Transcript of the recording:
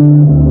you.